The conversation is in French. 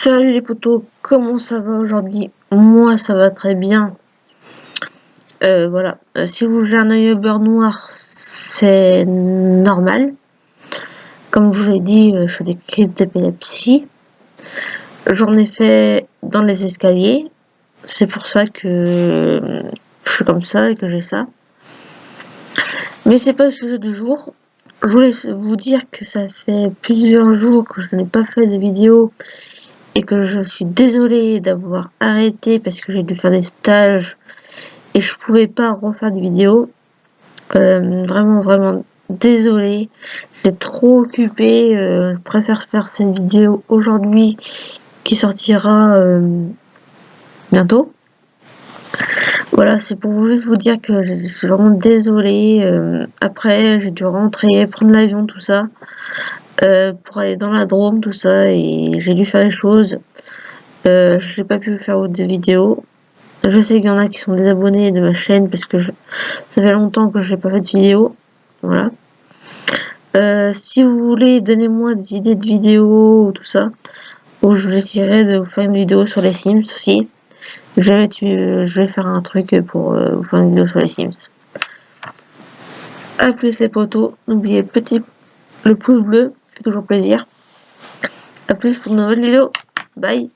Salut les potos, comment ça va aujourd'hui? Moi ça va très bien. Euh, voilà, euh, si vous avez un œil au beurre noir, c'est normal. Comme je vous l'ai dit, euh, je fais des crises d'épilepsie. J'en ai fait dans les escaliers. C'est pour ça que je suis comme ça et que j'ai ça. Mais c'est pas le sujet du jour. Je voulais vous dire que ça fait plusieurs jours que je n'ai pas fait de vidéo et que je suis désolée d'avoir arrêté parce que j'ai dû faire des stages et je pouvais pas refaire des vidéos. Euh, vraiment, vraiment désolée. J'ai trop occupé. Euh, je préfère faire cette vidéo aujourd'hui qui sortira euh, bientôt. Voilà, c'est pour juste vous dire que je suis vraiment désolée. après, j'ai dû rentrer, prendre l'avion, tout ça. Euh, pour aller dans la Drôme, tout ça, et j'ai dû faire des choses. Euh, j'ai pas pu faire de vidéos. Je sais qu'il y en a qui sont désabonnés de ma chaîne parce que ça fait longtemps que j'ai pas fait de vidéo. Voilà. Euh, si vous voulez, donnez-moi des idées de vidéos ou tout ça. Ou je vais essayer de vous faire une vidéo sur les Sims aussi. Je vais, je faire un truc pour vous faire une vidéo sur les Sims. A plus les potos. N'oubliez petit le pouce bleu toujours plaisir. A plus pour une nouvelle vidéo. Bye